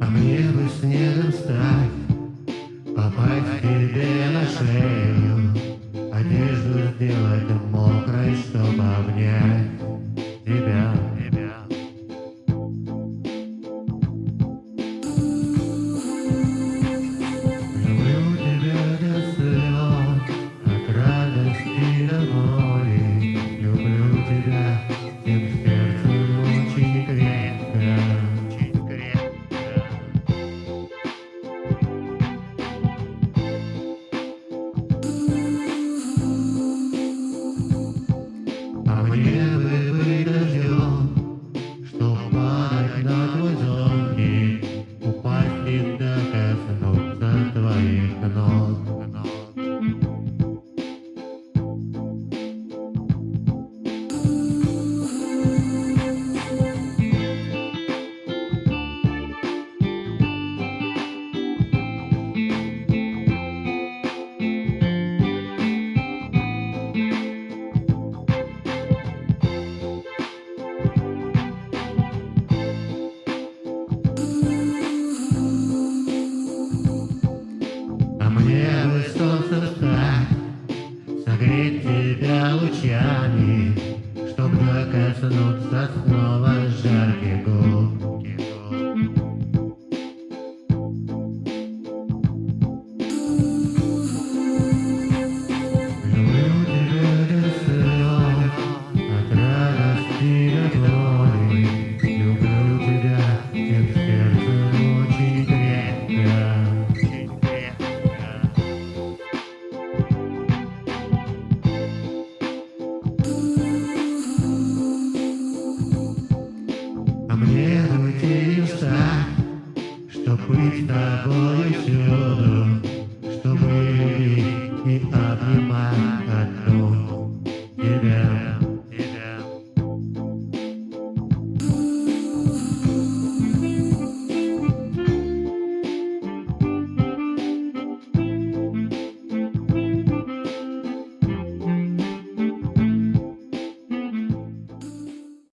А Мне бы снегом стать, попасть к тебе на family. Обмерните уста, чтоб быть тобою всюду, чтобы любить и обнимать.